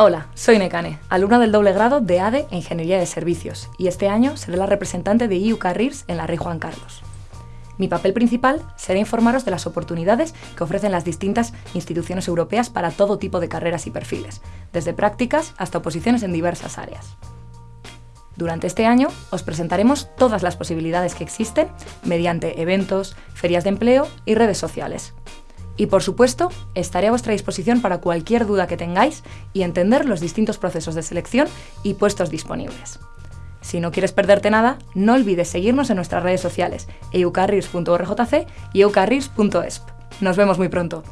Hola, soy Nekane, alumna del doble grado de ADE e Ingeniería de Servicios, y este año seré la representante de EU Careers en la Rey Juan Carlos. Mi papel principal será informaros de las oportunidades que ofrecen las distintas instituciones europeas para todo tipo de carreras y perfiles, desde prácticas hasta oposiciones en diversas áreas. Durante este año os presentaremos todas las posibilidades que existen mediante eventos, ferias de empleo y redes sociales, y por supuesto, estaré a vuestra disposición para cualquier duda que tengáis y entender los distintos procesos de selección y puestos disponibles. Si no quieres perderte nada, no olvides seguirnos en nuestras redes sociales eucarris.orjc y eucarris.esp. Nos vemos muy pronto.